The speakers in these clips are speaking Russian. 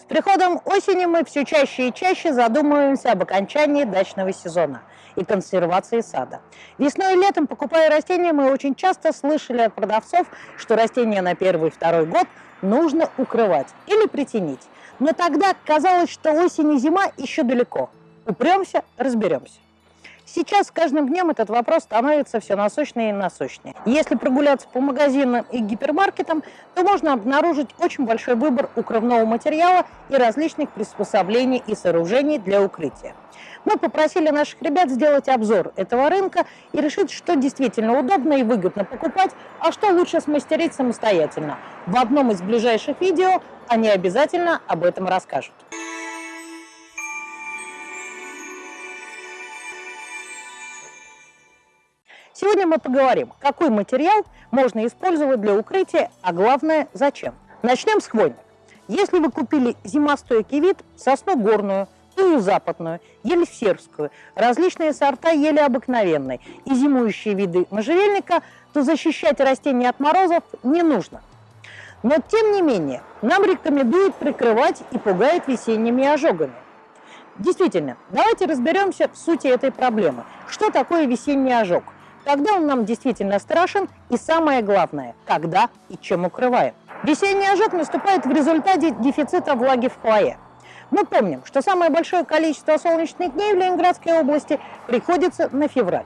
С приходом осени мы все чаще и чаще задумываемся об окончании дачного сезона и консервации сада. Весной и летом, покупая растения, мы очень часто слышали от продавцов, что растения на первый и второй год нужно укрывать или притенить. Но тогда казалось, что осень и зима еще далеко. Упремся, разберемся. Сейчас с каждым днем этот вопрос становится все насущнее и насущнее. Если прогуляться по магазинам и гипермаркетам, то можно обнаружить очень большой выбор укрывного материала и различных приспособлений и сооружений для укрытия. Мы попросили наших ребят сделать обзор этого рынка и решить, что действительно удобно и выгодно покупать, а что лучше смастерить самостоятельно. В одном из ближайших видео они обязательно об этом расскажут. Сегодня мы поговорим, какой материал можно использовать для укрытия, а главное, зачем. Начнем с хвойных. Если вы купили зимостойкий вид, сосну горную, тую западную, ель сербскую, различные сорта ели обыкновенной и зимующие виды можжевельника, то защищать растения от морозов не нужно. Но тем не менее, нам рекомендуют прикрывать и пугают весенними ожогами. Действительно, давайте разберемся в сути этой проблемы. Что такое весенний ожог? Когда он нам действительно страшен и самое главное, когда и чем укрываем. Весенний ожог наступает в результате дефицита влаги в хвое. Мы помним, что самое большое количество солнечных дней в Ленинградской области приходится на февраль.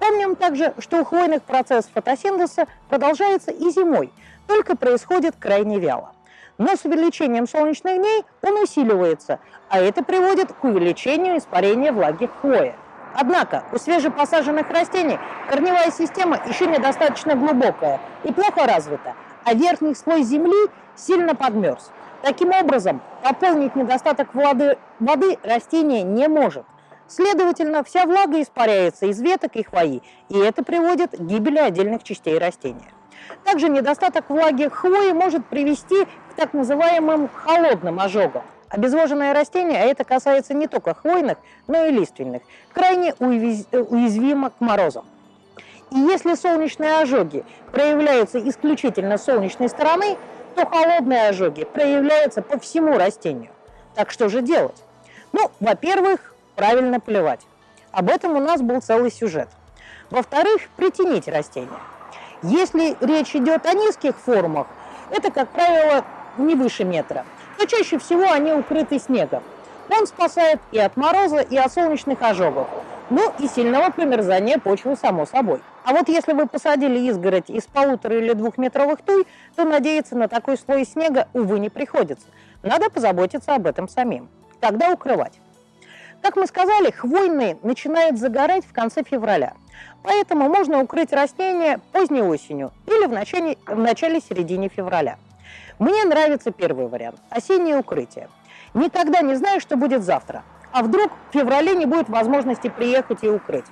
Помним также, что у хвойных процесс фотосинтеза продолжается и зимой, только происходит крайне вяло. Но с увеличением солнечных дней он усиливается, а это приводит к увеличению испарения влаги в хвое. Однако у свежепосаженных растений корневая система еще недостаточно глубокая и плохо развита, а верхний слой земли сильно подмерз. Таким образом, пополнить недостаток воды, воды растение не может. Следовательно, вся влага испаряется из веток и хвои, и это приводит к гибели отдельных частей растения. Также недостаток влаги хвои может привести к так называемым холодным ожогам. Обезвоженное растение, а это касается не только хвойных, но и лиственных, крайне уязвимо к морозам. И если солнечные ожоги проявляются исключительно с солнечной стороны, то холодные ожоги проявляются по всему растению. Так что же делать? Ну, во-первых, правильно поливать. Об этом у нас был целый сюжет. Во-вторых, притянить растения. Если речь идет о низких формах, это, как правило, не выше метра – но чаще всего они укрыты снегом. Он спасает и от мороза, и от солнечных ожогов. Ну и сильного промерзания почвы, само собой. А вот если вы посадили изгородь из полутора или двухметровых туй, то надеяться на такой слой снега, увы, не приходится. Надо позаботиться об этом самим. Когда укрывать? Как мы сказали, хвойные начинают загорать в конце февраля. Поэтому можно укрыть растения поздней осенью или в начале, в начале-середине февраля. Мне нравится первый вариант – осеннее укрытие. Никогда не знаю, что будет завтра. А вдруг в феврале не будет возможности приехать и укрыть.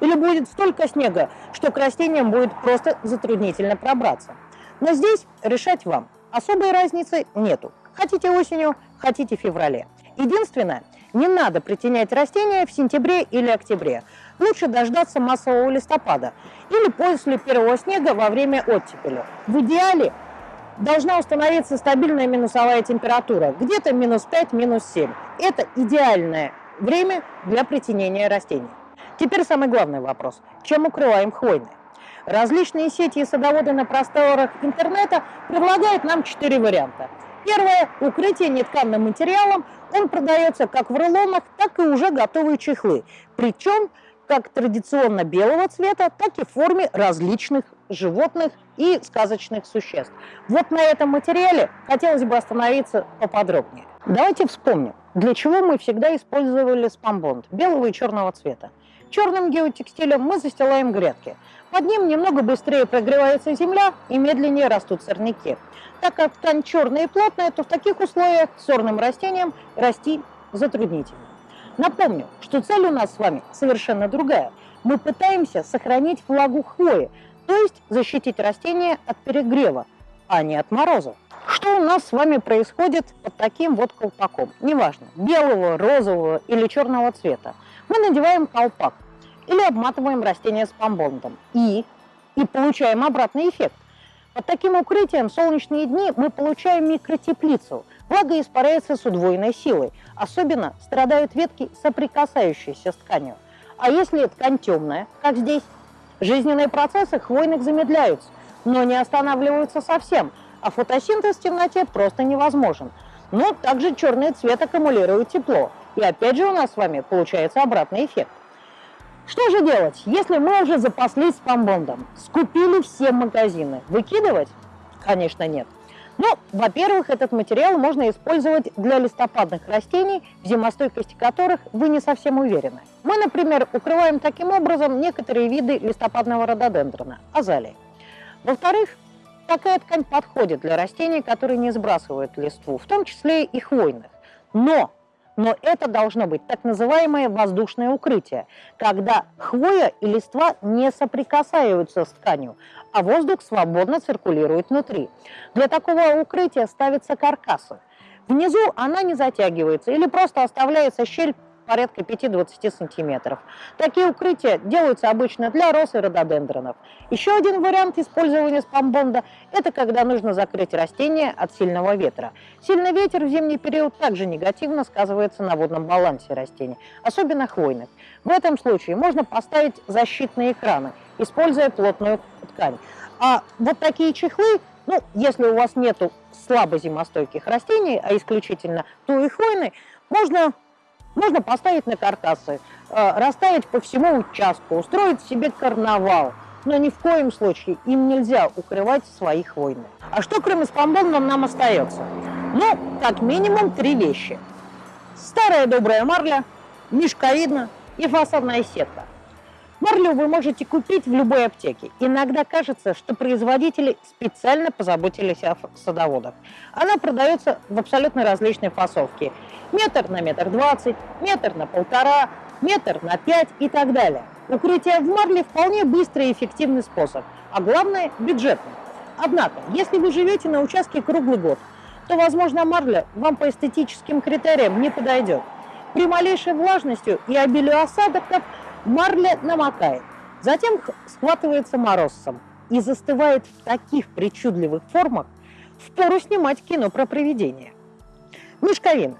Или будет столько снега, что к растениям будет просто затруднительно пробраться. Но здесь решать вам. Особой разницы нету. Хотите осенью, хотите в феврале. Единственное, не надо притенять растения в сентябре или октябре. Лучше дождаться массового листопада или после первого снега во время оттепели. В идеале должна установиться стабильная минусовая температура, где-то минус 5, минус 7. Это идеальное время для притенения растений. Теперь самый главный вопрос. Чем укрываем хвойные? Различные сети и садоводы на просторах интернета предлагают нам четыре варианта. Первое – укрытие нетканным материалом. Он продается как в рулонах, так и уже готовые чехлы. Причем как традиционно белого цвета, так и в форме различных животных и сказочных существ. Вот на этом материале хотелось бы остановиться поподробнее. Давайте вспомним, для чего мы всегда использовали спамбонд белого и черного цвета. Черным геотекстилем мы застилаем грядки. Под ним немного быстрее прогревается земля и медленнее растут сорняки. Так как ткань черная и плотная, то в таких условиях сорным растениям расти затруднительно. Напомню, что цель у нас с вами совершенно другая. Мы пытаемся сохранить влагу хвои, то есть защитить растения от перегрева, а не от мороза. Что у нас с вами происходит под таким вот колпаком? Неважно, белого, розового или черного цвета. Мы надеваем колпак или обматываем растение с помбондом и, и получаем обратный эффект. Под таким укрытием в солнечные дни мы получаем микротеплицу. Влага испаряется с удвоенной силой. Особенно страдают ветки, соприкасающиеся с тканью. А если ткань темная, как здесь, жизненные процессы хвойных замедляются, но не останавливаются совсем, а фотосинтез в темноте просто невозможен. Но также черный цвет аккумулирует тепло. И опять же у нас с вами получается обратный эффект. Что же делать, если мы уже запаслись спамбондом, скупили все магазины? Выкидывать? Конечно, нет. Ну, во-первых, этот материал можно использовать для листопадных растений, в зимостойкости которых вы не совсем уверены. Мы, например, укрываем таким образом некоторые виды листопадного рододендрона – азалии. Во-вторых, такая ткань подходит для растений, которые не сбрасывают листву, в том числе и хвойных. Но но это должно быть так называемое воздушное укрытие, когда хвоя и листва не соприкасаются с тканью, а воздух свободно циркулирует внутри. Для такого укрытия ставятся каркасы. Внизу она не затягивается или просто оставляется щель порядка 5-20 сантиметров. Такие укрытия делаются обычно для роз и рододендронов. Еще один вариант использования спамбонда – это когда нужно закрыть растение от сильного ветра. Сильный ветер в зимний период также негативно сказывается на водном балансе растений, особенно хвойных. В этом случае можно поставить защитные экраны, используя плотную ткань. А вот такие чехлы, ну, если у вас нету слабо зимостойких растений, а исключительно туи хвойные, можно можно поставить на каркасы, э, расставить по всему участку, устроить себе карнавал. Но ни в коем случае им нельзя укрывать своих войны. А что кроме спамбона нам остается? Ну, как минимум три вещи. Старая добрая марля, мешковидна и фасадная сетка. Марлю вы можете купить в любой аптеке. Иногда кажется, что производители специально позаботились о садоводах. Она продается в абсолютно различной фасовке. Метр на метр двадцать, метр на полтора, метр на пять и так далее. Укрытие в марле вполне быстрый и эффективный способ, а главное – бюджетный. Однако, если вы живете на участке круглый год, то, возможно, марля вам по эстетическим критериям не подойдет. При малейшей влажности и обилию осадков Марля намокает, затем схватывается морозцем и застывает в таких причудливых формах, впору снимать кино про привидения. Мешковина.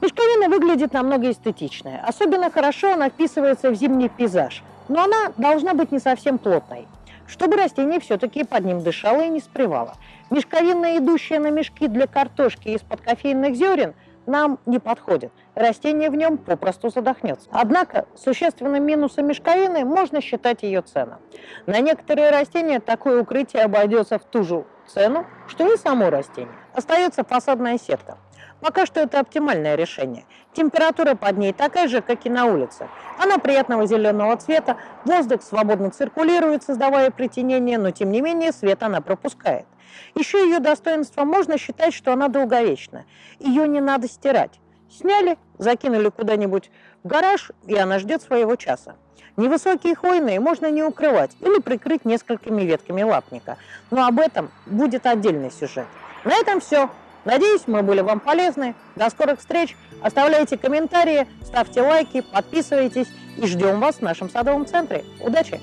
Мешковина выглядит намного эстетичнее. Особенно хорошо она вписывается в зимний пейзаж, но она должна быть не совсем плотной, чтобы растение все-таки под ним дышало и не спревало. Мешковина, идущая на мешки для картошки из-под кофейных зерен – нам не подходит. Растение в нем попросту задохнется. Однако существенным минусом мешковины можно считать ее цену. На некоторые растения такое укрытие обойдется в ту же цену, что и само растение. Остается фасадная сетка. Пока что это оптимальное решение. Температура под ней такая же, как и на улице. Она приятного зеленого цвета, воздух свободно циркулирует, создавая притенение, но тем не менее свет она пропускает. Еще ее достоинство можно считать, что она долговечна. Ее не надо стирать. Сняли, закинули куда-нибудь в гараж, и она ждет своего часа. Невысокие хвойные можно не укрывать или прикрыть несколькими ветками лапника. Но об этом будет отдельный сюжет. На этом все. Надеюсь, мы были вам полезны. До скорых встреч. Оставляйте комментарии, ставьте лайки, подписывайтесь и ждем вас в нашем садовом центре. Удачи!